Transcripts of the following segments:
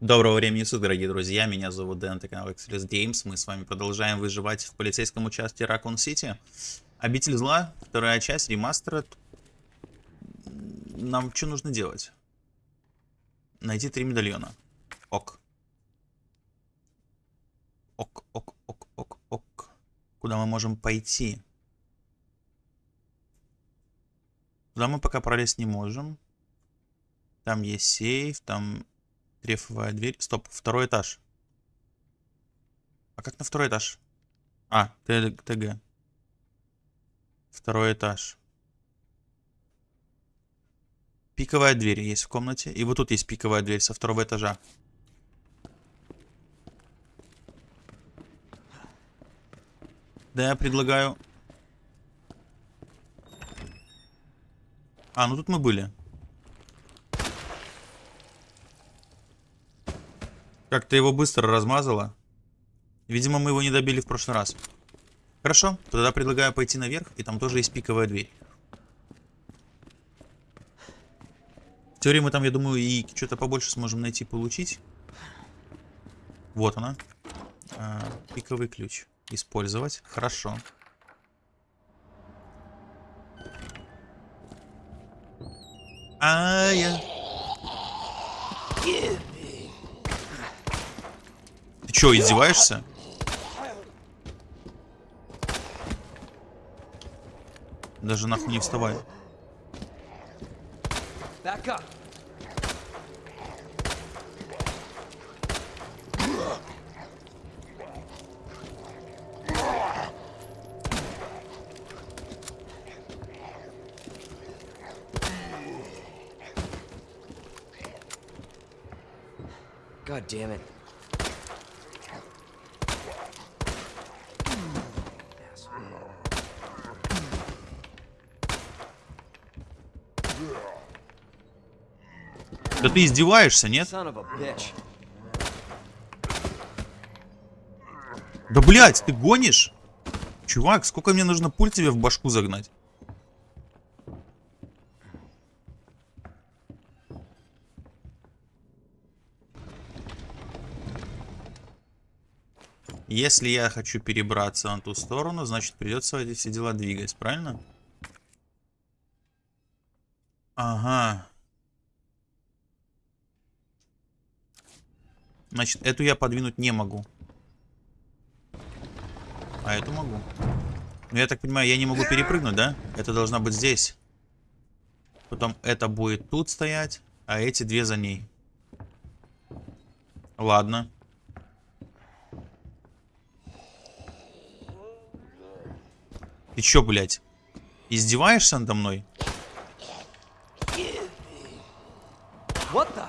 Доброго времени суток, дорогие друзья. Меня зовут Дэн, это канал Express Games. Мы с вами продолжаем выживать в полицейском участке Ракун Сити. Обитель зла, вторая часть, ремастер. Нам что нужно делать? Найти три медальона. Ок. Ок, ок, ок, ок, ок. Куда мы можем пойти? Туда мы пока пролезть не можем. Там есть сейф, там Трефовая дверь. Стоп, второй этаж. А как на второй этаж? А, ТГ. Второй этаж. Пиковая дверь есть в комнате. И вот тут есть пиковая дверь со второго этажа. Да, я предлагаю... А, ну тут мы были. Как-то его быстро размазало. Видимо, мы его не добили в прошлый раз. Хорошо, тогда предлагаю пойти наверх, и там тоже есть пиковая дверь. В теории мы там, я думаю, и что-то побольше сможем найти получить. Вот она. А, пиковый ключ. Использовать. Хорошо. А я... Че, издеваешься? Даже нахуй не вставай. God damn it. Да ты издеваешься, нет? Да блять, ты гонишь? Чувак, сколько мне нужно пуль тебе в башку загнать? Если я хочу перебраться на ту сторону, значит придется эти все дела двигать, правильно? Ага. Значит, эту я подвинуть не могу. А эту могу. Ну, я так понимаю, я не могу перепрыгнуть, да? Это должна быть здесь. Потом это будет тут стоять, а эти две за ней. Ладно. Ты чё, блядь? Издеваешься надо мной? What the?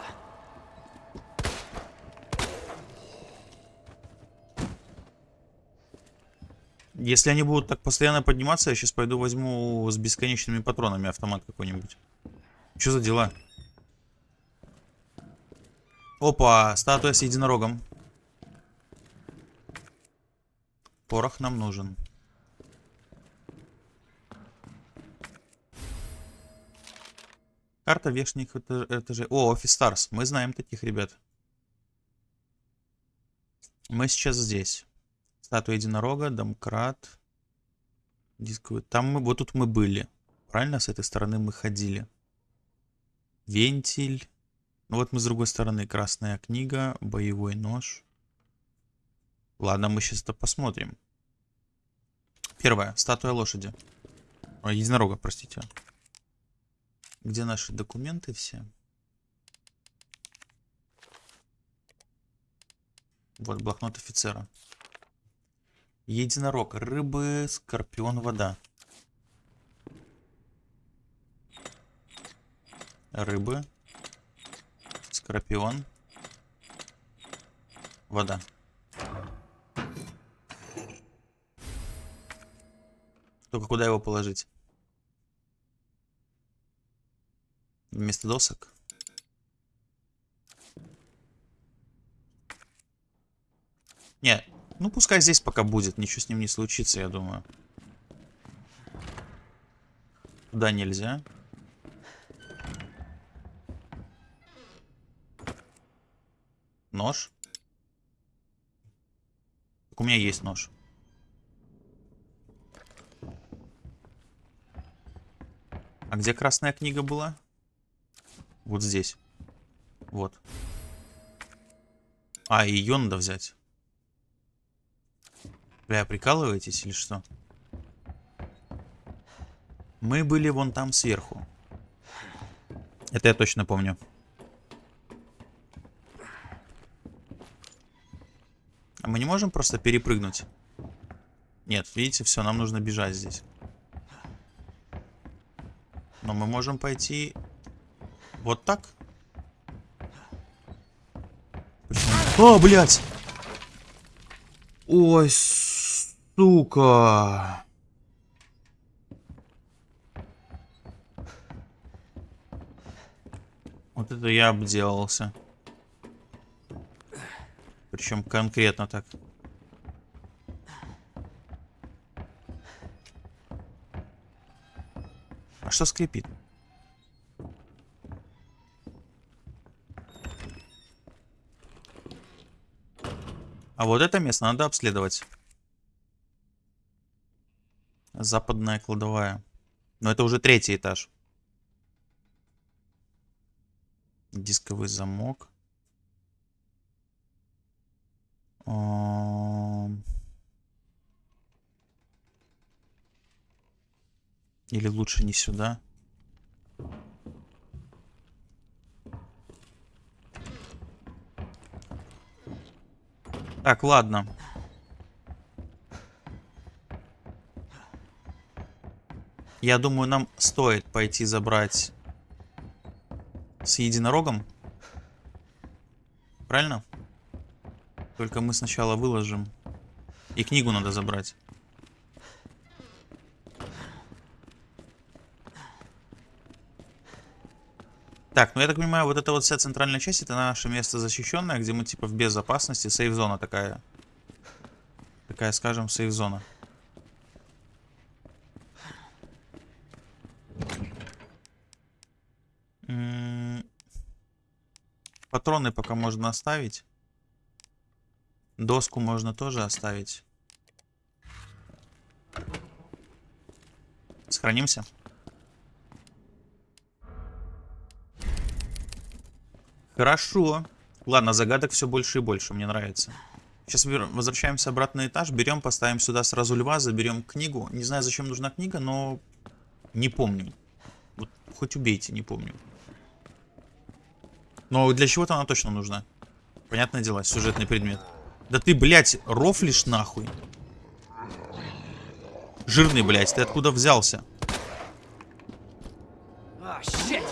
Если они будут так постоянно подниматься, я сейчас пойду возьму с бесконечными патронами автомат какой-нибудь. Что за дела? Опа, статуя с единорогом. Порох нам нужен. Карта верхних этажей. О, Office Stars. Мы знаем таких ребят. Мы сейчас здесь. Статуя единорога, домкрат. Дисковый. Там мы, вот тут мы были. Правильно, с этой стороны мы ходили. Вентиль. Ну вот мы с другой стороны. Красная книга, боевой нож. Ладно, мы сейчас это посмотрим. Первое. Статуя лошади. О, единорога, простите. Где наши документы все? Вот блокнот офицера. Единорог. Рыбы, скорпион, вода. Рыбы. Скорпион. Вода. Только куда его положить? Вместо досок? Нет, ну, пускай здесь пока будет. Ничего с ним не случится, я думаю. Туда нельзя. нож. Так у меня есть нож. А где красная книга была? Вот здесь. Вот. А, ее надо взять. Бля, прикалываетесь или что? Мы были вон там сверху. Это я точно помню. А мы не можем просто перепрыгнуть? Нет, видите, все, нам нужно бежать здесь. Но мы можем пойти вот так. О, блядь! Ой, сука! Вот это я обделался. Причем конкретно так. А что скрипит? А вот это место надо обследовать. Западная кладовая. Но это уже третий этаж. Дисковый замок. Ам. Или лучше не сюда. Так, ладно. Я думаю, нам стоит пойти забрать с единорогом. Правильно? Только мы сначала выложим. И книгу надо забрать. Так, ну я так понимаю, вот эта вот вся центральная часть, это наше место защищенное, где мы типа в безопасности, сейф-зона такая. Такая, скажем, сейф-зона. Патроны пока можно оставить. Доску можно тоже оставить. Сохранимся. Хорошо. Ладно, загадок все больше и больше, мне нравится. Сейчас возвращаемся обратно на этаж, берем, поставим сюда сразу льва, заберем книгу. Не знаю, зачем нужна книга, но не помню. Вот хоть убейте, не помню. Но для чего-то она точно нужна. Понятное дело, сюжетный предмет. Да ты, блядь, рофлишь нахуй. Жирный, блядь, ты откуда взялся? Oh, shit!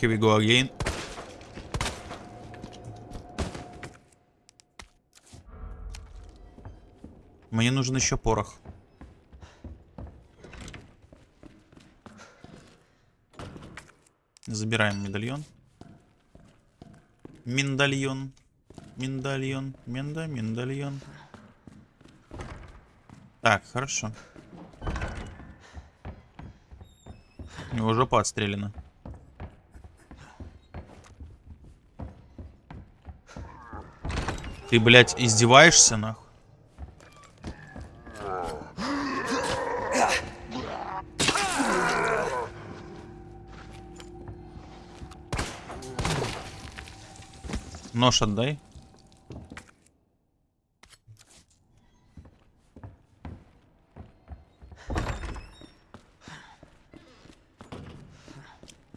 Here we go again. Мне нужен еще порох. Забираем медальон. Миндальон. Миндальон. Минда, миндальон. Так, хорошо. У него жопа отстрелена. Ты, блядь, издеваешься, нахуй? Нож отдай.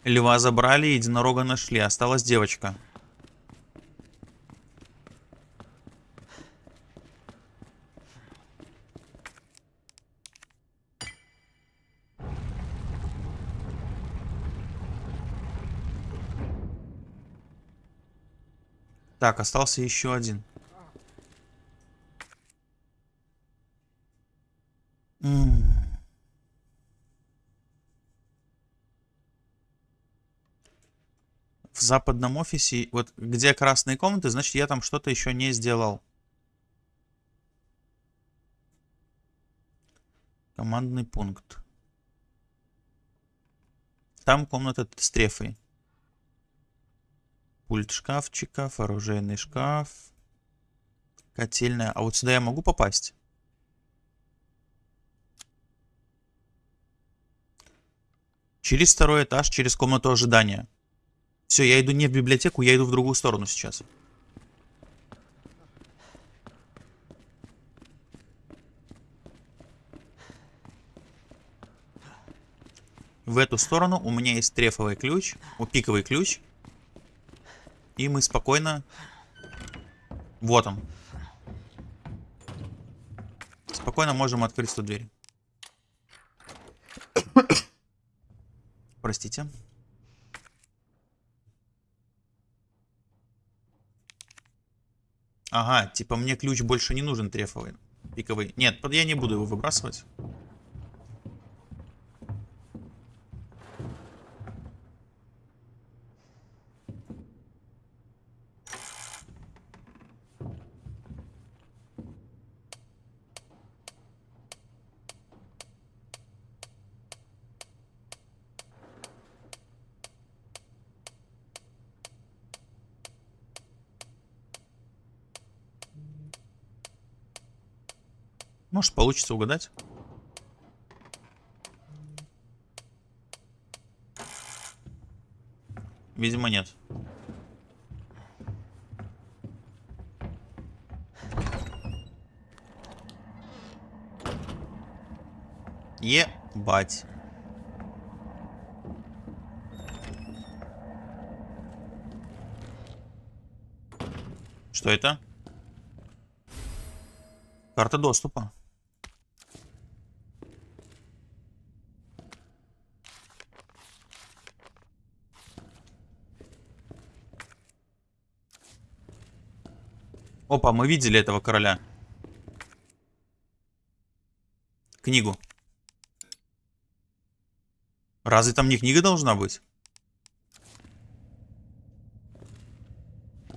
Льва забрали, единорога нашли. Осталась девочка. Так, остался еще один. М. В западном офисе, вот где красные комнаты, значит я там что-то еще не сделал. Командный пункт. Там комната с трефой. Пульт шкафчиков, оружейный шкаф. Котельная. А вот сюда я могу попасть? Через второй этаж, через комнату ожидания. Все, я иду не в библиотеку, я иду в другую сторону сейчас. В эту сторону у меня есть трефовый ключ, у пиковый ключ. И мы спокойно... Вот он. Спокойно можем открыть эту дверь. Простите. Ага, типа мне ключ больше не нужен трефовый. Пиковый. Нет, я не буду его выбрасывать. Может, получится угадать. Видимо, нет. Ебать. Что это? Карта доступа. Опа, мы видели этого короля. Книгу. Разве там не книга должна быть?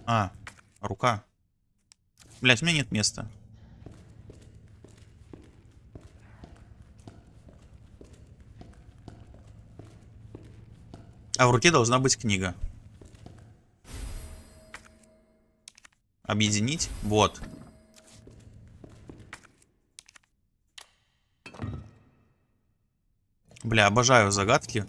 А, рука. Блять, у меня нет места. А в руке должна быть книга. Объединить. Вот. Бля, обожаю загадки.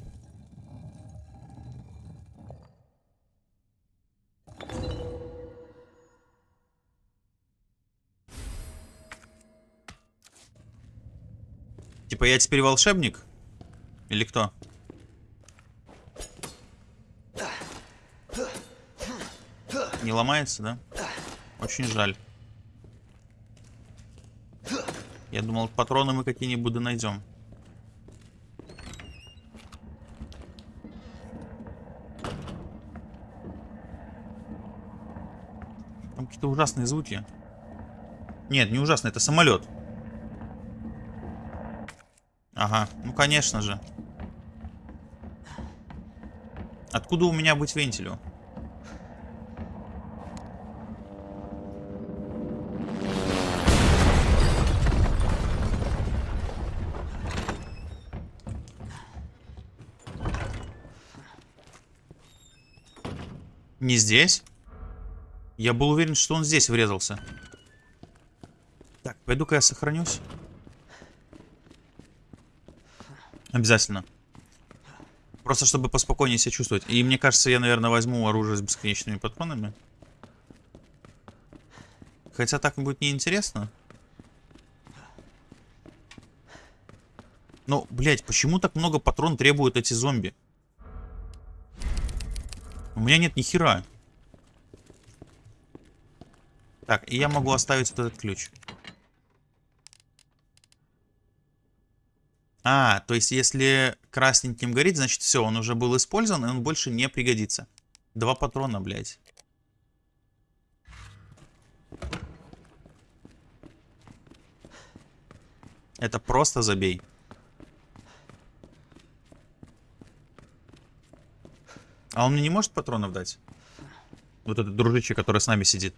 Типа я теперь волшебник? Или кто? Не ломается, да? Очень жаль. Я думал, патроны мы какие-нибудь найдем. Там какие-то ужасные звуки. Нет, не ужасные, это самолет. Ага, ну конечно же. Откуда у меня быть вентилю? Не здесь? Я был уверен, что он здесь врезался. Так, пойду-ка я сохранюсь. Обязательно. Просто чтобы поспокойнее себя чувствовать. И мне кажется, я, наверное, возьму оружие с бесконечными патронами. Хотя так будет неинтересно. Но, блядь, почему так много патрон требуют эти зомби? У меня нет ни хера. Так, и я могу оставить вот этот ключ. А, то есть если красненьким горит, значит все, он уже был использован, и он больше не пригодится. Два патрона, блядь. Это просто забей. А он мне не может патронов дать? Вот этот дружище, который с нами сидит.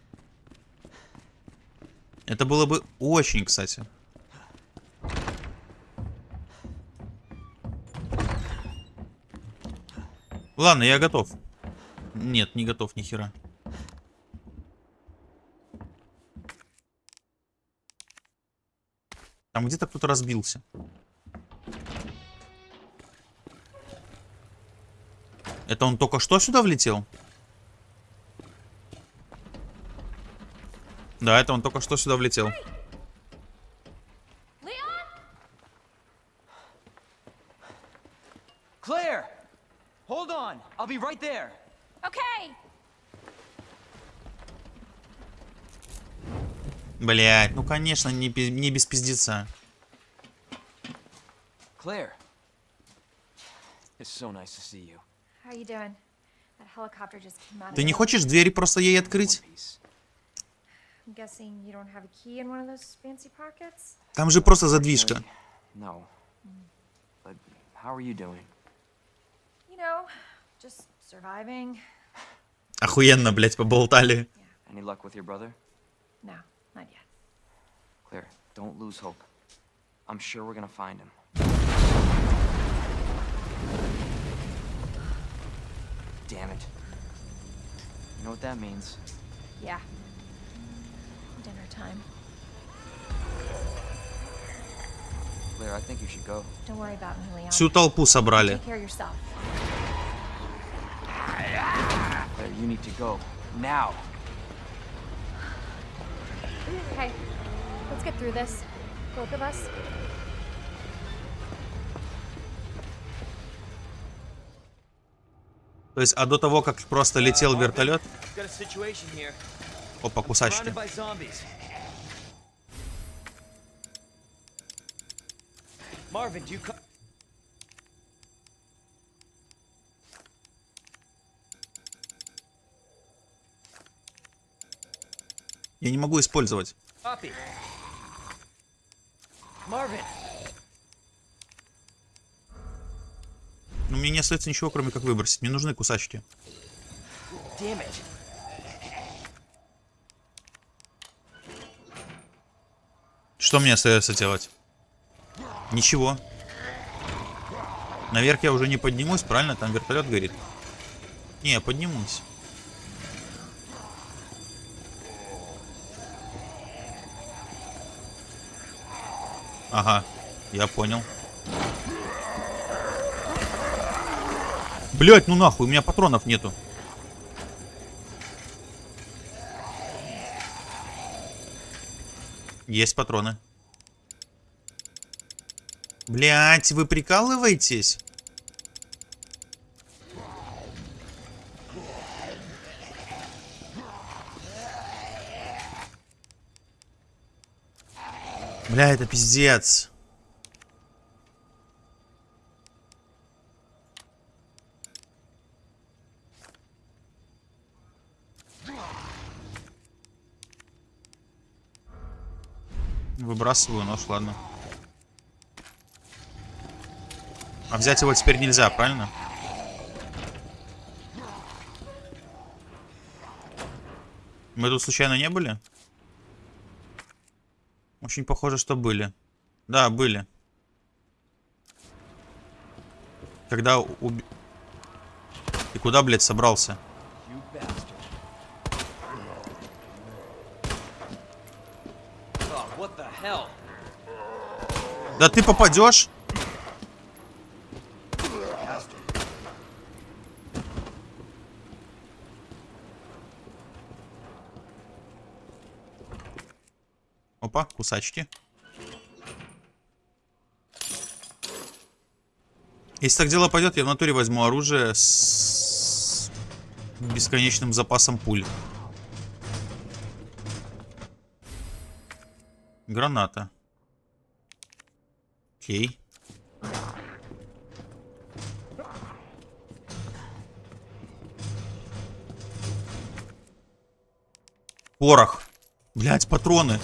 Это было бы очень, кстати. Ладно, я готов. Нет, не готов ни хера. Там где-то кто-то разбился. Это он только что сюда влетел? Да, это он только что сюда влетел. Claire! Hold on. I'll be right there. Okay. Блять, ну конечно, не, не без пиздеца. Claire. It's so nice to see you. How you doing? That helicopter just came out. of Ты не хочешь двери просто ей открыть? piece. I'm guessing you don't have a key in one of those fancy pockets? Там же просто задвижка. No. But how are you doing? You know, just surviving. Охуенно, блять, поболтали. Claire, don't lose hope. I'm sure we're gonna find him. Damn it. You know what that means? Yeah. Dinner time. Claire, I think you should go. Don't worry about me, Leon. Всю толпу собрали. Take care of yourself. Claire, you need to go. Now! Okay, let's get through this. Both of us. То есть, а до того, как просто летел вертолет... Опа, кусачки. Я не могу использовать. Marvin, Ну, мне не остается ничего, кроме как выбросить. Мне нужны кусачки. Что мне остается делать? Ничего. Наверх я уже не поднимусь, правильно? Там вертолет горит. Не, я поднимусь. Ага, я понял. Блять, ну нахуй, у меня патронов нету. Есть патроны. Блять, вы прикалываетесь? Бля, это пиздец. Выбрасываю нож, ладно. А взять его теперь нельзя, правильно? Мы тут случайно не были? Очень похоже, что были. Да, были. Когда уб... Ты куда, блядь, собрался? You bastard. Oh, what the hell? Да ты попадешь? Опа, кусачки. Если так дело пойдет, я в натуре возьму оружие с бесконечным запасом пуль. Граната. Окей. Порох. Блять, патроны.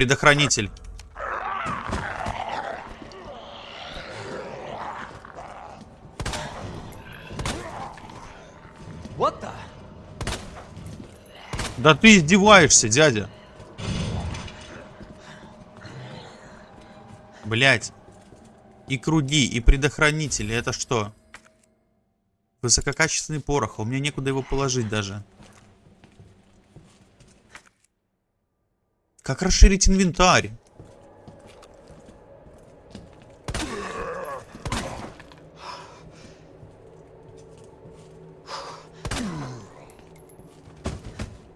Предохранитель. Да ты издеваешься, дядя. Блять. И круги, и предохранители. Это что? Высококачественный порох. А у меня некуда его положить даже. Как расширить инвентарь?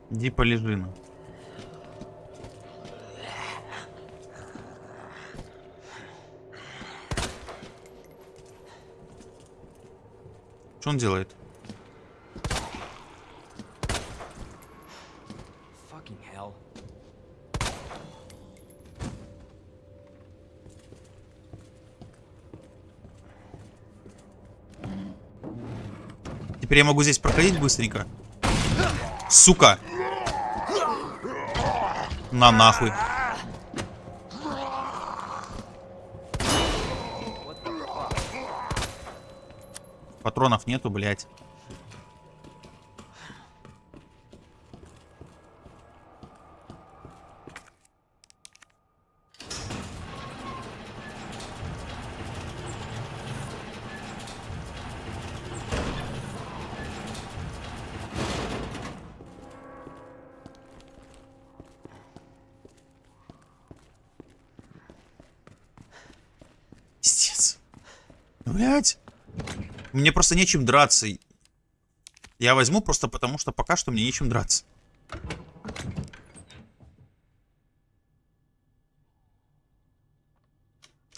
Иди полежи, ну. Что он делает? Теперь я могу здесь проходить быстренько. Сука! На нахуй. Патронов нету, блядь. Пиздец. Блять. Мне просто нечем драться. Я возьму просто потому, что пока что мне нечем драться.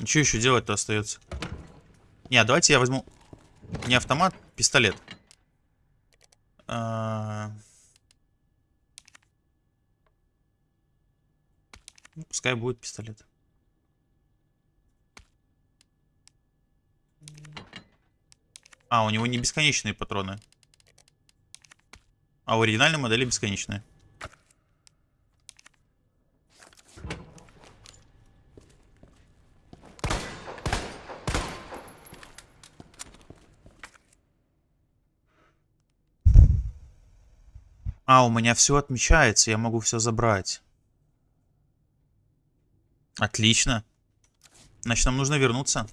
Что еще делать-то остается? Не, давайте я возьму не автомат, пистолет. А, ну, Пускай будет пистолет. А, у него не бесконечные патроны. А у оригинальной модели бесконечные. А, у меня все отмечается, я могу все забрать. Отлично. Значит, нам нужно вернуться.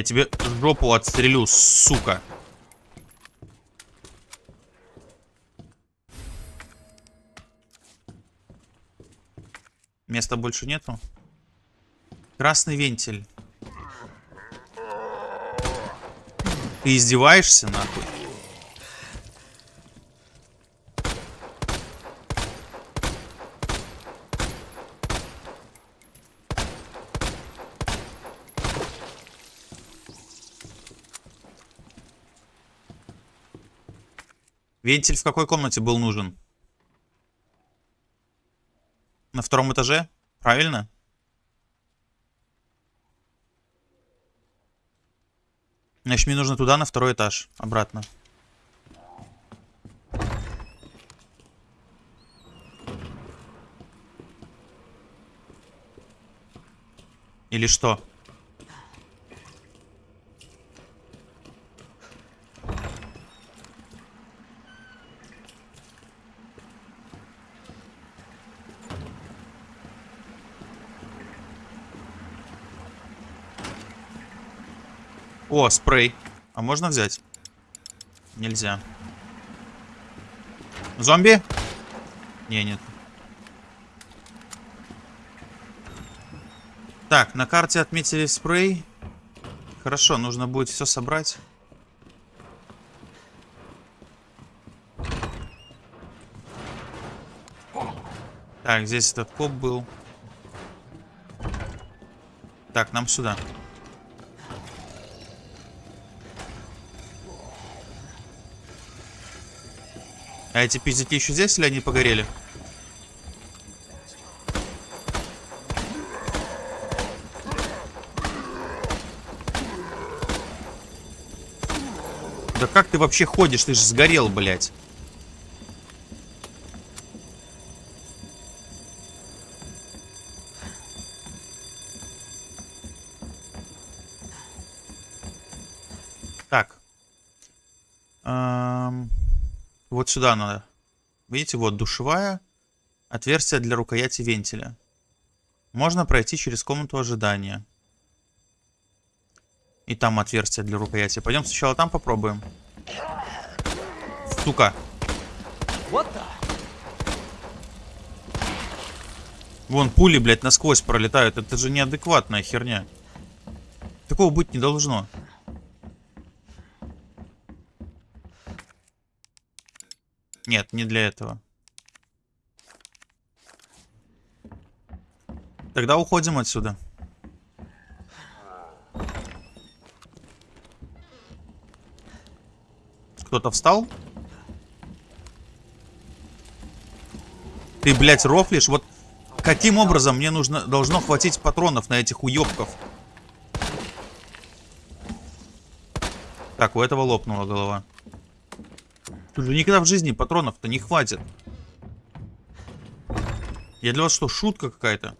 Я тебе жопу отстрелю, сука. Места больше нету. Красный вентиль. Ты издеваешься, нахуй? Вентиль в какой комнате был нужен? На втором этаже? Правильно? Значит, мне нужно туда, на второй этаж. Обратно. Или что? О, спрей. А можно взять? Нельзя. Зомби? Не, нет. Так, на карте отметили спрей. Хорошо, нужно будет все собрать. Так, здесь этот коп был. Так, нам сюда. А эти пиздики еще здесь или они погорели? Да как ты вообще ходишь? Ты же сгорел, блядь. Сюда надо. Видите, вот душевая. Отверстие для рукояти вентиля. Можно пройти через комнату ожидания. И там отверстие для рукояти. Пойдем сначала там попробуем. Сука. Вон пули, блядь, насквозь пролетают. Это же неадекватная херня. Такого быть не должно. Нет, не для этого. Тогда уходим отсюда. Кто-то встал? Ты, блядь, рофлишь? Вот каким образом мне нужно должно хватить патронов на этих уёбков? Так, у этого лопнула голова. Тут никогда в жизни патронов-то не хватит. Я для вас что, шутка какая-то?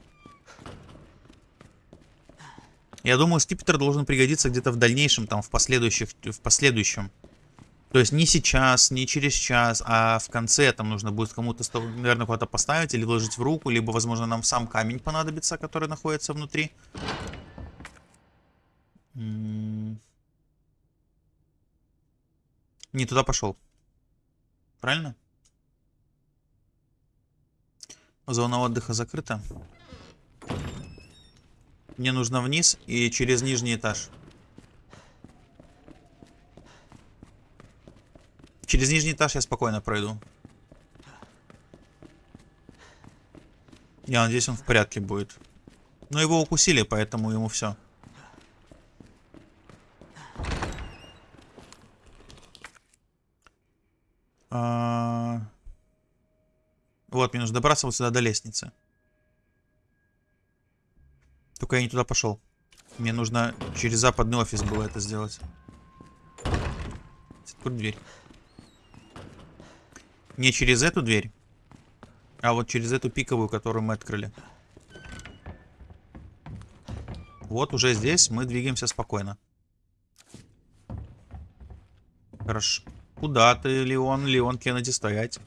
Я думаю, скипетр должен пригодиться где-то в дальнейшем, там, в последующих, в последующем. То есть не сейчас, не через час, а в конце там нужно будет кому-то, наверное, куда-то поставить или вложить в руку, либо, возможно, нам сам камень понадобится, который находится внутри. Не туда пошел. Правильно? Зона отдыха закрыта. Мне нужно вниз и через нижний этаж. Через нижний этаж я спокойно пройду. Я надеюсь, он в порядке будет. Но его укусили, поэтому ему все. Вот, мне нужно добраться вот сюда до лестницы. Только я не туда пошел. Мне нужно через западный офис было это сделать. Откуда дверь? Не через эту дверь, а вот через эту пиковую, которую мы открыли. Вот уже здесь мы двигаемся спокойно. Хорошо. Куда ты, Леон? Леон Кеннеди, стоять.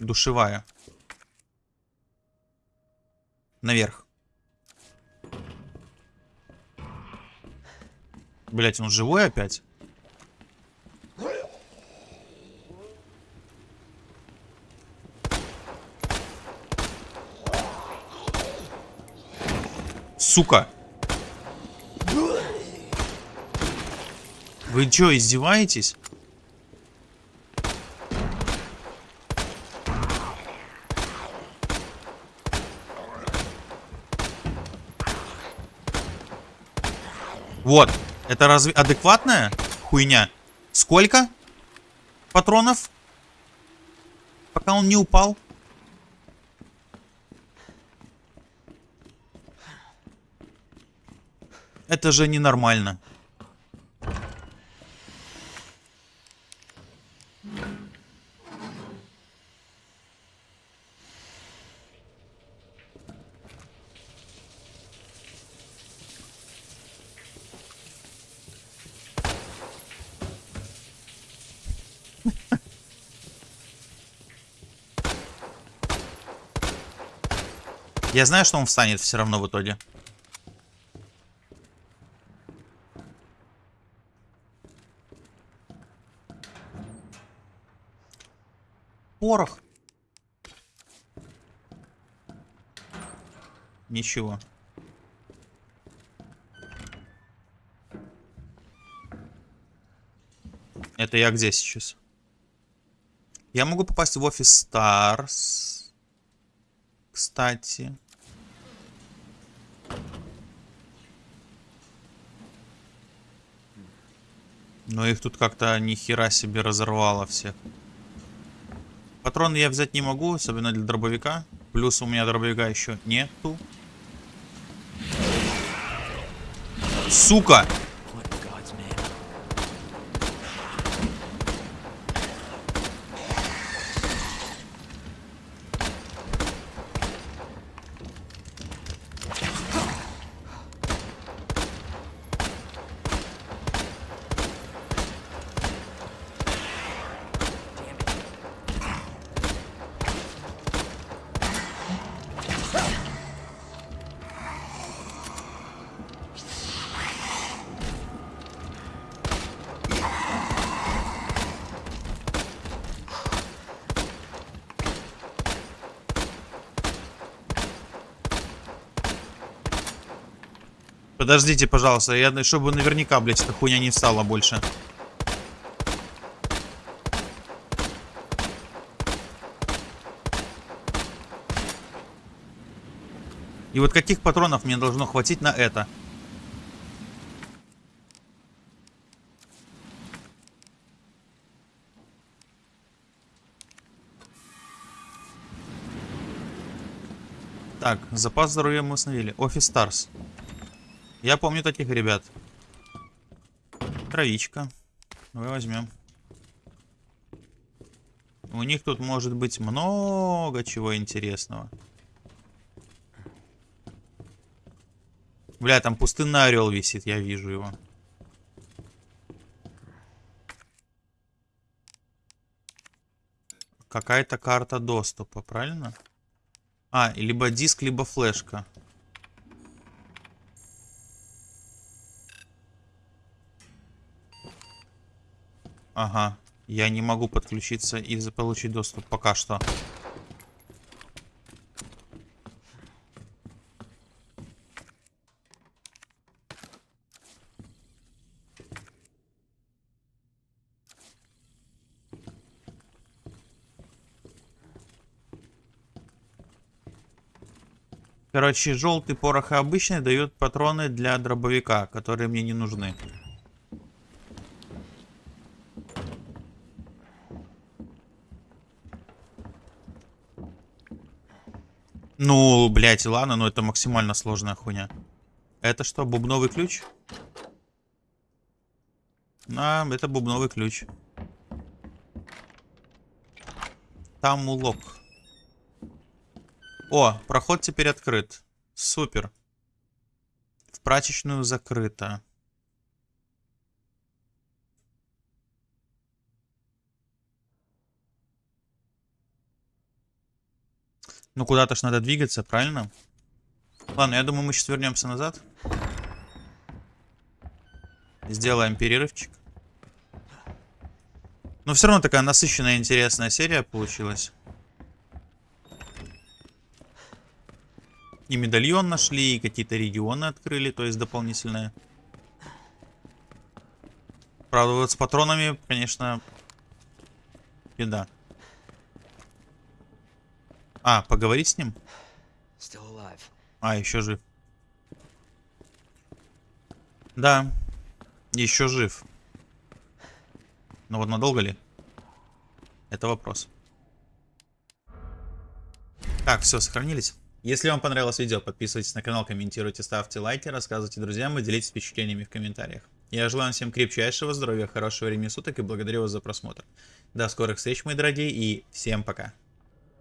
Душевая. Наверх. Блять, он живой опять? Сука. Вы чё, издеваетесь? Вот. Это разве адекватная хуйня? Сколько патронов? Пока он не упал. Это же ненормально. Я знаю, что он встанет все равно в итоге. Порох. Ничего. Это я где сейчас? Я могу попасть в офис Stars. Кстати. Но их тут как-то ни хера себе разорвало всех. Патроны я взять не могу, особенно для дробовика. Плюс у меня дробовика еще нету. Сука! Подождите, пожалуйста, я, чтобы наверняка, блядь, эта хуйня не встала больше. И вот каких патронов мне должно хватить на это? Так, запас здоровья мы установили. Офис Старс. Я помню таких ребят. Травичка. Давай возьмем. У них тут может быть много чего интересного. Бля, там пустынный орел висит, я вижу его. Какая-то карта доступа, правильно? А, либо диск, либо флешка. Ага. Я не могу подключиться и за- получить доступ пока что. Короче, желтый порох и обычный дают патроны для дробовика, которые мне не нужны. Ну, блядь, ладно, но это максимально сложная хуйня. Это что, бубновый ключ? А, это бубновый ключ. Там улок. О, проход теперь открыт. Супер. В прачечную закрыто. Ну, куда-то ж надо двигаться, правильно? Ладно, я думаю, мы сейчас вернемся назад. Сделаем перерывчик. Но все равно такая насыщенная, интересная серия получилась. И медальон нашли, и какие-то регионы открыли, то есть дополнительные. Правда, вот с патронами, конечно, беда. А, поговорить с ним? А, еще жив. Да, еще жив. Но вот надолго ли? Это вопрос. Так, все, сохранились. Если вам понравилось видео, подписывайтесь на канал, комментируйте, ставьте лайки, рассказывайте друзьям и делитесь впечатлениями в комментариях. Я желаю вам всем крепчайшего здоровья, хорошего времени суток и благодарю вас за просмотр. До скорых встреч, мои дорогие, и всем пока.